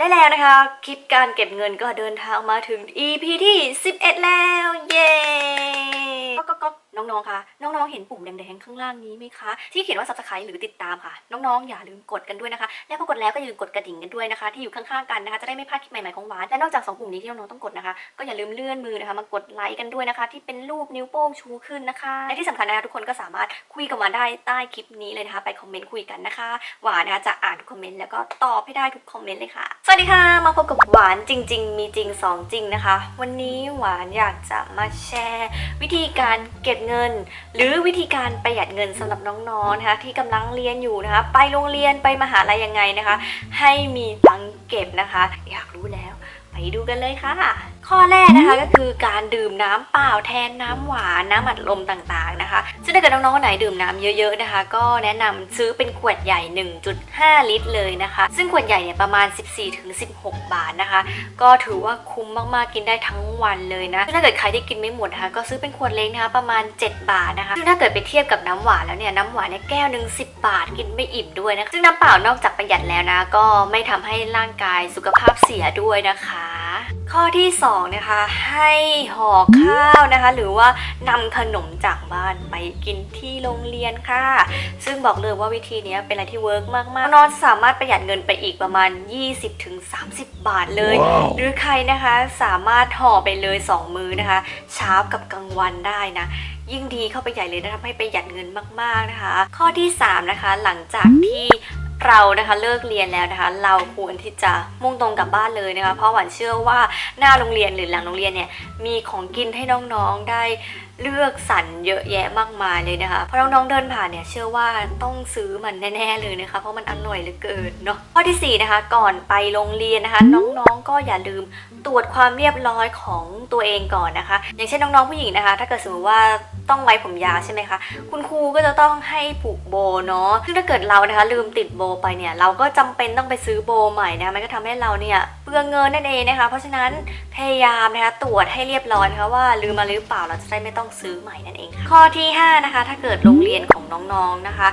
และแล้วนะคะ คลิปการเก็บเงินก็เดินทางมาถึง EP ที่ 11 แล้ว เย้ น้องๆ คะ น้องๆ เห็นปุ่มแดงๆ ข้างล่างนี้ไหมคะ ที่เขียนว่า subscribe หรือติดตามค่ะ น้องๆ อย่าลืมกดกันด้วยนะคะ และพอกดแล้วก็อย่าลืมกดกระดิ่งกันด้วยนะคะ ที่อยู่ข้างๆ กันนะคะ จะได้ไม่พลาดคลิปใหม่ๆ ของหวาน และนอกจากสองปุ่มนี้ที่น้องๆ ต้องกดนะคะ ก็อย่าลืมเลื่อนมือนะคะ มากดไลค์กันด้วยนะคะ ที่เป็นรูปนิ้วโป้งชูขึ้นนะคะ และที่สำคัญนะคะทุกคนก็สามารถคุยกับหวานได้ใต้คลิปนี้เลยนะคะ ไปคอมเมนต์คุยกันนะคะ หวานนะคะจะอ่านทุกคอมเมนต์แล้วก็ตอบให้ได้ทุกคอมเมนต์เลยค่ะ สวัสดีค่ะ มาพบกับหวานจริง ๆ มีจริงสองจริงนะคะ วันนี้หวานอยากจะมาแชร์ วิธีการเก็บเงินหรือวิธีการประหยัดเงินสำหรับน้องๆนะคะที่กำลังเรียนอยู่นะคะ ไปโรงเรียนไปมหาลัยยังไงนะคะ ให้มีตังค์เก็บนะคะ อยากรู้แล้ว ไปดูกันเลยค่ะข้อแรกนะคะก็คือการดื่มน้ำเปล่าแทนน้ำหวานน้ำอัดลมต่างๆนะคะ ซึ่งถ้าเกิดน้องๆคนไหนดื่มน้ำเยอะๆนะคะ ก็แนะนำซื้อเป็นขวดใหญ่ 1.5 ลิตรเลยนะคะ ซึ่งขวดใหญ่เนี่ยประมาณ 14-16 บาทนะคะ ก็ถือว่าคุ้มมากๆกินได้ทั้งวันเลยนะซึ่งถ้าเกิดใครที่กินไม่หมดนะคะก็ซื้อเป็นขวดเล็กนะคะประมาณ 7 บาทนะคะ ซึ่งถ้าเกิดไปเทียบกับน้ำหวานแล้วเนี่ยน้ำหวานเนี่ยแก้วหนึ่ง10บาทกินไม่อิ่มด้วยนะคะซึ่งน้ำเปล่านอกจากประหยัดแล้วนะ ก็ไม่ทำให้ร่างกายสุขภาพเสียด้วยนะคะ ข้อที่2นะคะให้ห่อข้าวนะคะ หรือว่านำขนมจากบ้านไปกินที่โรงเรียนค่ะ ซึ่งบอกเลยว่าวิธีนี้เป็นอะไรที่ work มากๆน้องๆสามารถประหยัดเงินไปอีกประมาณ 20-30 บาทเลยหรือใครนะคะสามารถห่อไปเลย 2 มื้อนะคะ เช้ากับกลางวันได้นะยิ่งดีเข้าไปใหญ่เลยนะทำให้ประหยัดเงินมากๆนะคะ ข้อที่ 3 นะคะ หลังจากที่ เรานะคะเลิกเรียนแล้วนะคะ เราควรที่จะมุ่งตรงกลับบ้านเลยนะคะ เพราะหวานเชื่อว่าหน้าโรงเรียนหรือหลังโรงเรียนเนี่ยมีของกินให้น้องๆได้ เลือกสรรเยอะแยะมากมายเลยนะคะพอน้องๆเดินผ่านเนี่ยเชื่อว่าต้องซื้อมันแน่ๆเลยนะคะ เพราะมันอร่อยเหลือเกินเนาะข้อที่สี่นะคะ ก่อนไปโรงเรียนนะคะ น้องๆก็อย่าลืมตรวจความเรียบร้อยของตัวเองก่อนนะคะ อย่างเช่นน้องๆผู้หญิงนะคะ ถ้าเกิดสมมติว่าต้องไว้ผมยาวใช่ไหมคะ คุณครูก็จะต้องให้ผูกโบเนาะซึ่งถ้าเกิดเรานะคะ ลืมติดโบไปเนี่ยเราก็จำเป็นต้องไปซื้อโบใหม่นะคะมันก็ทำให้เราเนี่ยเปลืองเงินนั่นเองนะคะ เพราะฉะนั้นพยายามนะคะตรวจให้เรียบร้อยนะคะว่าลืมมาหรือเปล่าเราจะได้ไม่ต้องซื้อใหม่นั่นเองค่ะข้อที่ 5 นะคะ ถ้าเกิดโรงเรียนของน้องๆนนะคะ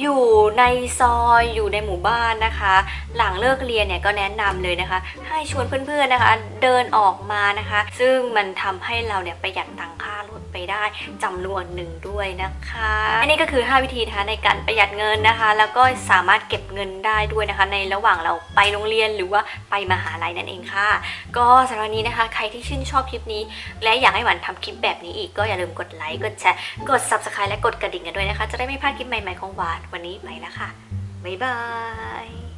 อยู่ในซอยอยู่ในหมู่บ้านนะคะ หลังเลิกเรียนเนี่ยก็แนะนำเลยนะคะ ให้ชวนเพื่อนๆนะคะ เดินออกมานะคะ ซึ่งมันทำให้เราเนี่ยประหยัดตังค่ารถไปได้จำนวนหนึ่งด้วยนะคะอันนี้ก็คือ 5 วิธีนะคะในการประหยัดเงินนะคะ แล้วก็สามารถเก็บเงินได้ด้วยนะคะ ในระหว่างเราไปโรงเรียนหรือว่าไปมหาลัยนั่นเองค่ะ ก็สำหรับนี้นะคะ ใครที่ชื่นชอบคลิปนี้ และอยากให้หวานทำคลิปแบบนี้อีกก็อย่าลืมกดไลค์กดแชร์กด subscribe และกดกระดิ่งกันด้วยนะคะ จะได้ไม่พลาดคลิปใหม่ๆของหวานวันนี้ไปแล้วค่ะ บ๊ายบาย